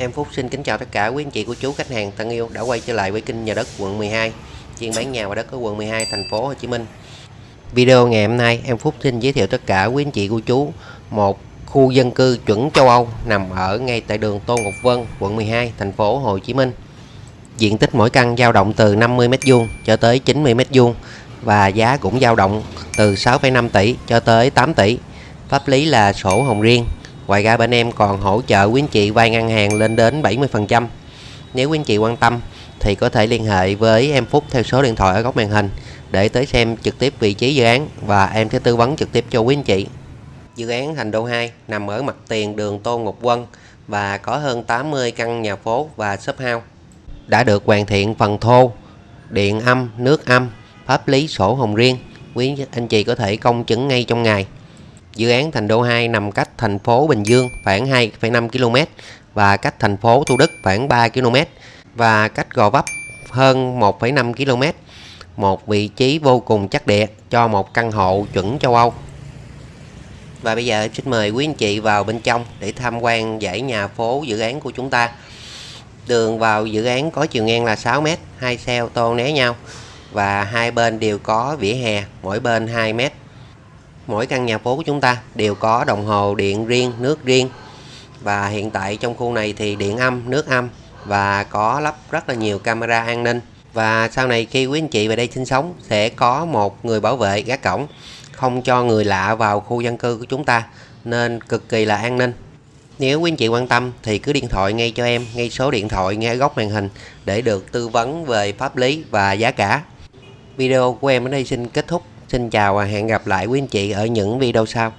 Em Phúc xin kính chào tất cả quý anh chị cô chú khách hàng thân yêu đã quay trở lại với kênh nhà đất quận 12 chuyên bán nhà và đất ở quận 12 thành phố Hồ Chí Minh. Video ngày hôm nay em Phúc xin giới thiệu tất cả quý anh chị cô chú một khu dân cư chuẩn châu Âu nằm ở ngay tại đường Tô Ngọc Vân, quận 12, thành phố Hồ Chí Minh. Diện tích mỗi căn dao động từ 50 m2 cho tới 90 m2 và giá cũng dao động từ 6,5 tỷ cho tới 8 tỷ. Pháp lý là sổ hồng riêng Ngoài ra bên em còn hỗ trợ quý anh chị vay ngân hàng lên đến 70%. Nếu quý anh chị quan tâm thì có thể liên hệ với em Phúc theo số điện thoại ở góc màn hình để tới xem trực tiếp vị trí dự án và em sẽ tư vấn trực tiếp cho quý anh chị. Dự án Thành Đô 2 nằm ở mặt tiền đường tô Ngọc quân và có hơn 80 căn nhà phố và shop house. Đã được hoàn thiện phần thô, điện âm, nước âm, pháp lý sổ hồng riêng. Quý anh chị có thể công chứng ngay trong ngày. Dự án Thành Đô 2 nằm cách thành phố Bình Dương khoảng 2,5 km và cách thành phố Thủ Đức khoảng 3 km và cách Gò Vấp hơn 1,5 km. Một vị trí vô cùng chắc địa cho một căn hộ chuẩn châu Âu. Và bây giờ xin mời quý anh chị vào bên trong để tham quan dãy nhà phố dự án của chúng ta. Đường vào dự án có chiều ngang là 6 m, hai xe ô tô né nhau và hai bên đều có vỉa hè, mỗi bên 2 m mỗi căn nhà phố của chúng ta đều có đồng hồ điện riêng, nước riêng. Và hiện tại trong khu này thì điện âm, nước âm và có lắp rất là nhiều camera an ninh. Và sau này khi quý anh chị về đây sinh sống sẽ có một người bảo vệ gác cổng, không cho người lạ vào khu dân cư của chúng ta nên cực kỳ là an ninh. Nếu quý anh chị quan tâm thì cứ điện thoại ngay cho em, ngay số điện thoại ngay góc màn hình để được tư vấn về pháp lý và giá cả. Video của em ở đây xin kết thúc. Xin chào và hẹn gặp lại quý anh chị ở những video sau.